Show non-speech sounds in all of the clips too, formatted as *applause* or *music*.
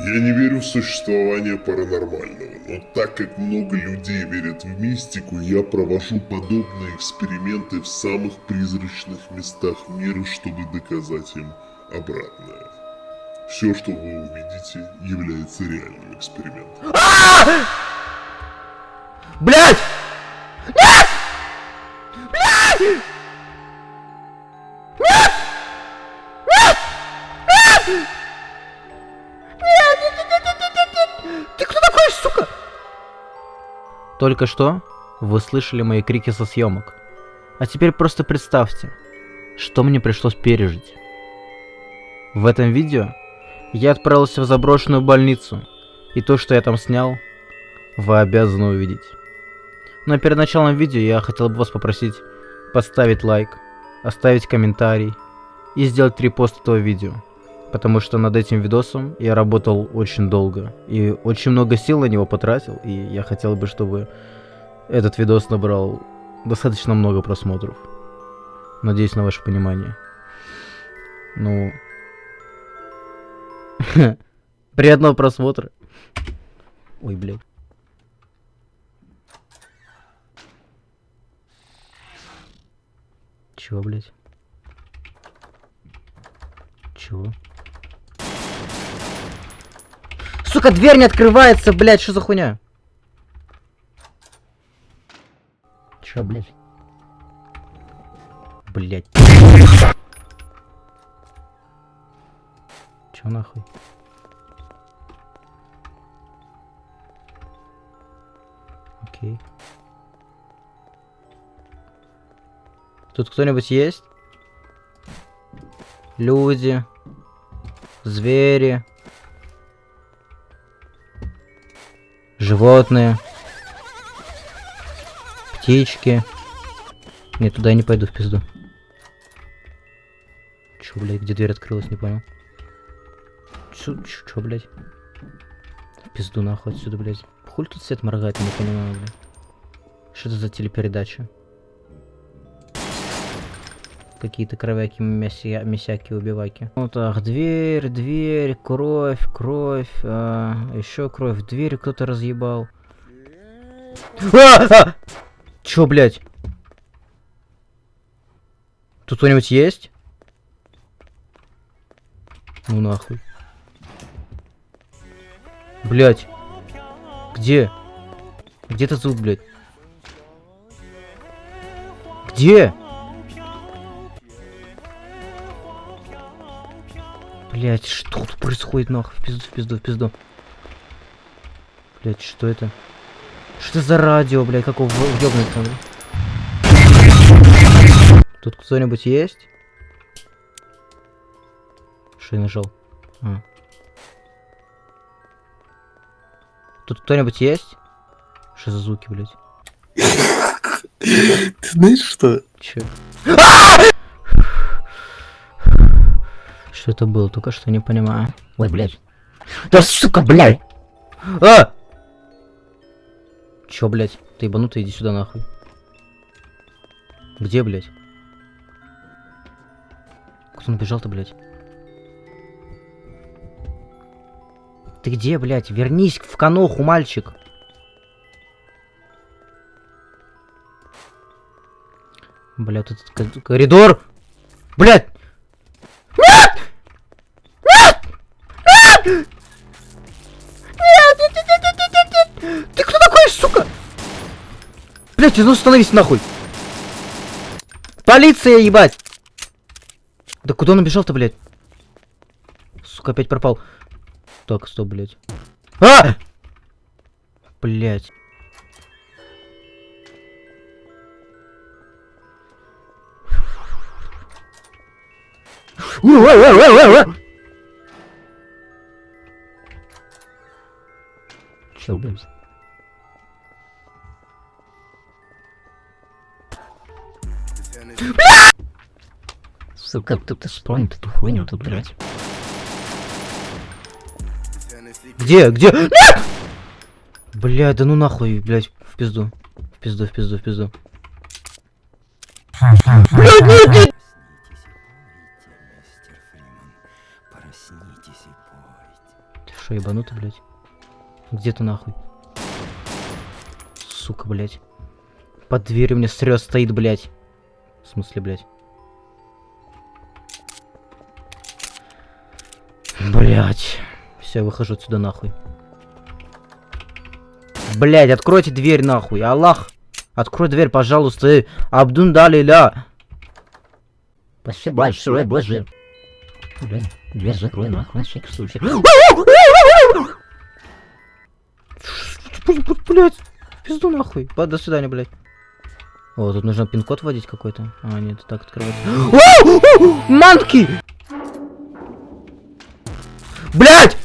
Я не верю в существование паранормального, но так как много людей верят в мистику, я провожу подобные эксперименты в самых призрачных местах мира, чтобы доказать им обратное. Все, что вы увидите, является реальным экспериментом. Блять! Нет! Блять! Только что вы слышали мои крики со съемок. А теперь просто представьте, что мне пришлось пережить. В этом видео я отправился в заброшенную больницу, и то, что я там снял, вы обязаны увидеть. Но перед началом видео я хотел бы вас попросить поставить лайк, оставить комментарий и сделать репост этого видео. Потому что над этим видосом я работал очень долго и очень много сил на него потратил, и я хотел бы, чтобы этот видос набрал достаточно много просмотров. Надеюсь на ваше понимание. Ну... *laughs* Приятного просмотра. Ой, блядь. Чего, блядь? Чего? Сука, дверь не открывается, блядь, что за хуйня? Чё, блядь? Блядь. Чё нахуй? Окей. Тут кто-нибудь есть? Люди. Звери. Животные. Птички. Нет, туда я не пойду в пизду. Чё, блядь, где дверь открылась, не понял. Чё, чё, чё пизду нахуй отсюда, блядь. Хуй тут свет моргает, не понимаю, блядь. Что это за телепередача? Какие-то кровяки, мяся, мясяки, убиваки. Вот так, дверь, дверь, кровь, кровь, а, еще кровь. Дверь кто-то разъебал. А! Чё, блядь? Тут кто-нибудь есть? Ну нахуй. Блять. Где? Где этот звук, блядь? Где? Блять, что тут происходит нахуй? В пизду, в пизду, в пизду. Блять, что это? Что это за радио, блядь, какого ёбнуться, блядь? Тут кто-нибудь есть? Что я нажал? А. Тут кто-нибудь есть? Что за звуки, блядь? Ты знаешь что? Че? Что это было? Только что не понимаю. Ой, блядь. Да сука, блядь! А! Чё, блядь? Ты ебанутый, иди сюда нахуй. Где, блядь? Кто набежал-то, блядь? Ты где, блядь? Вернись в каноху, мальчик. Вот этот коридор! Блядь! Блядь, ну остановись нахуй! Полиция, ебать! Да куда он убежал-то, блядь? Сука, опять пропал. Так, стоп, блядь. А! Блядь. Чё, блядь? Сука, кто-то спамит эту хуйню тут, блядь. Где? Где? Нет! Бля, да ну нахуй, блядь, в пизду. В пизду, в пизду, в пизду. Блядь, нет, нет! Шо, ебанутый, блядь? Где ты нахуй? Сука, блядь. Под дверью мне стрёс стоит, блядь. В смысле, блядь? Блядь. Все, выхожу отсюда нахуй. Блядь, откройте дверь нахуй. Аллах. Открой дверь, пожалуйста. Абдун далиля. Спасибо большое, боже. Блин, дверь закрой нахуй, на всякий случай. Блять, пизду нахуй. До свидания, блядь. О, тут нужно пин-код вводить какой-то. А, нет, так открывается. *gasps* *gasps* Манки! Блять!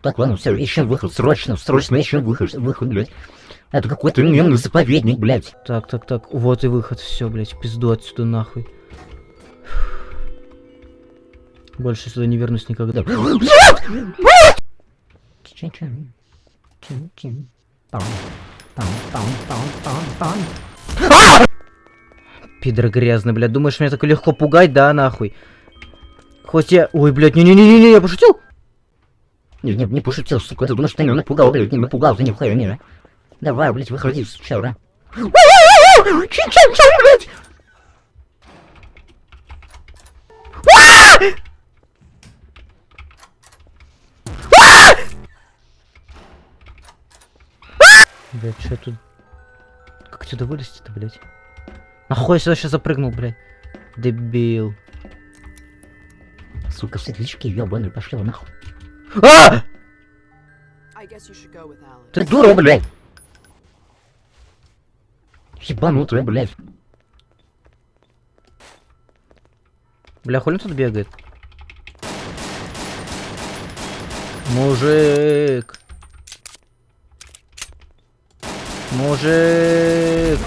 Так, ладно, все, ищем выход, срочно, срочно ищем выход, выход, блядь. Это какой-то немный заповедник, блядь. Так, так, так. Вот и выход. Все, блядь, пизду отсюда нахуй. Больше сюда не вернусь никогда. *gasps* Пидор грязный, блядь. Думаешь, меня так легко пугать, да, нахуй? Хоть я... Ой, блядь, не-не-не-не, я пошутил? Не, не, не пошутил, сука, ты думаешь, ты меня напугал, блядь, не напугал, ты не, а? Давай, блядь, выходи. Чин-чин-чин, блядь! Блять, что тут? Как отсюда вылезти-то, блять? Нахуй я сюда сейчас запрыгнул, блядь? Дебил. Сука, светлячки, ёбаные, пошли нахуй. А! Ты дура, блядь. Ебанутая, блядь. Бля, хули он тут бегает? Мужик. Мужик.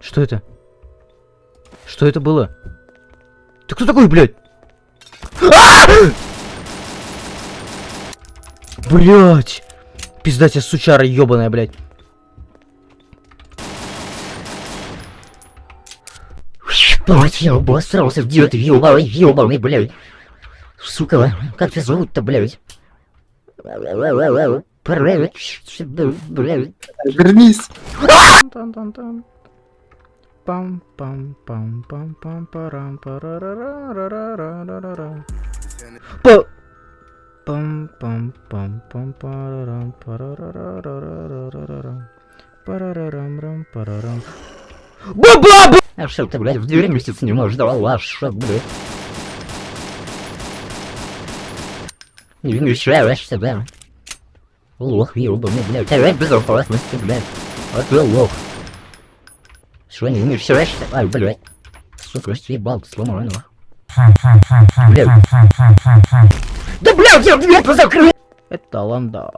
Что это? Что это было? Ты кто такой, блядь? Блять! Пизда тебе, сучара ебаная, блядь. Блядь, я обосрался, где ты, ёбаный, ёбаный, блядь. Сука, как тебя зовут-то, блядь? Вернись! Пам пам пам пам пам парам парарарарарарарарара. Па- пам пам пам пам парарам парарарарарарарара. Парарарам-рам, парарам. Ба-ба-ба! А что ты, блядь, в двери месяц не можешь, давай лаш, блядь. Не вмешиваешься, да? Лох, ёбаный, блядь, теряй безопасности, блядь. А ты лох. Что, не вмешиваешься? Ай, блядь. Сука, съебал. Блядь. Да, блядь, я дверь позакрыл! Это ланда.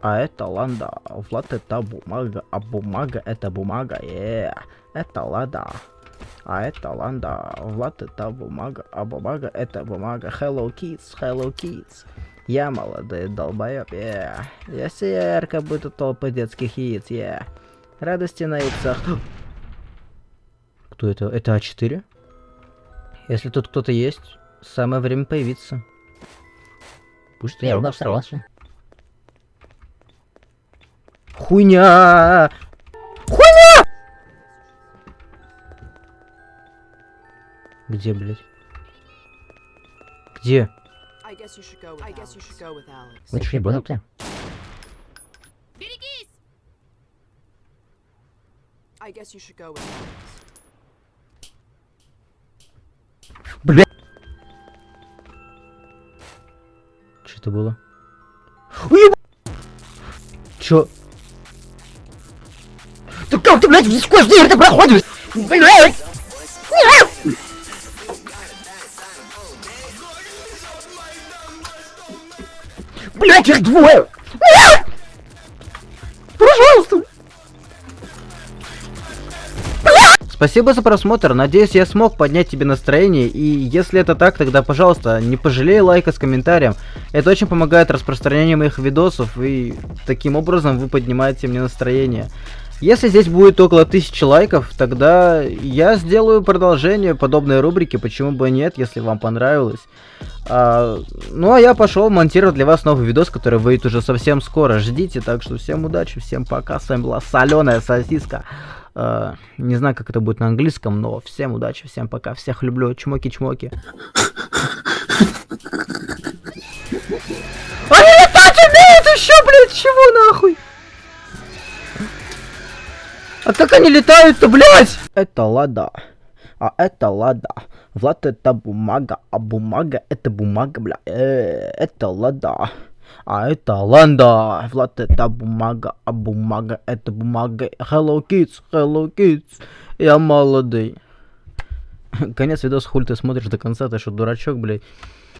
А это ланда. Влад это бумага, а бумага это бумага. е. Это лада. А это ланда. Влад это бумага, а бумага это бумага. Hello kids, hello kids. Я молодой долбоёб, е. Я сияр, как будто толпа детских яиц, е. Радости на яйцах. *gasps* Кто это? Это А4? Если тут кто-то есть, самое время появиться. Пусть я обосрался. Хуйня! Хуйня! Где, блядь? Где? I guess you should go with I guess you should go with Alex. Вы что, ебанутые? I guess you should go with Alex. Что это было? Уеб... Чё? Да как ты, блядь, сквозь дверь ты проходишь? Блядь! Блядь, их двое! Нет! Пожалуйста! Спасибо за просмотр, надеюсь я смог поднять тебе настроение, и если это так, тогда, пожалуйста, не пожалей лайка с комментарием. Это очень помогает распространению моих видосов, и таким образом вы поднимаете мне настроение. Если здесь будет около тысячи лайков, тогда я сделаю продолжение подобной рубрики, почему бы нет, если вам понравилось. А, ну а я пошел монтировать для вас новый видос, который выйдет уже совсем скоро. Ждите, так что всем удачи, всем пока. С вами была соленая сосиска. А, не знаю, как это будет на английском, но всем удачи, всем пока. Всех люблю. Чмоки-чмоки. Они летать умеют еще, блядь, чего нахуй? А как они летают-то, блядь? Это лада. А это лада. Влад это бумага, а бумага это бумага, бля. Э, это лада. А это ланда. Влад это бумага, а бумага это бумага. Hello kids, hello kids. Я молодый. Конец видоса, хуй ты смотришь до конца, ты что, дурачок, блядь.